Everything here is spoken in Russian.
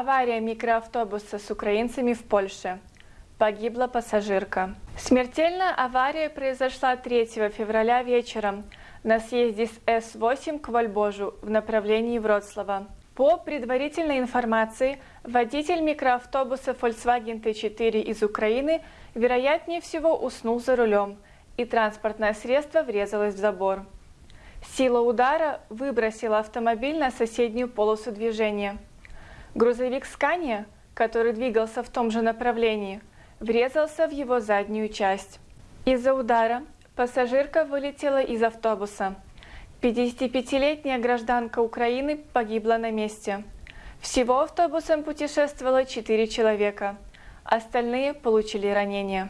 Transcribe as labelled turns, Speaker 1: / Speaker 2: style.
Speaker 1: Авария микроавтобуса с украинцами в Польше. Погибла пассажирка. Смертельная авария произошла 3 февраля вечером на съезде с С-8 к Вольбожу в направлении Вроцлава. По предварительной информации, водитель микроавтобуса Volkswagen T4 из Украины вероятнее всего уснул за рулем, и транспортное средство врезалось в забор. Сила удара выбросила автомобиль на соседнюю полосу движения. Грузовик «Скания», который двигался в том же направлении, врезался в его заднюю часть. Из-за удара пассажирка вылетела из автобуса. 55-летняя гражданка Украины погибла на месте. Всего автобусом путешествовало 4 человека. Остальные получили ранения.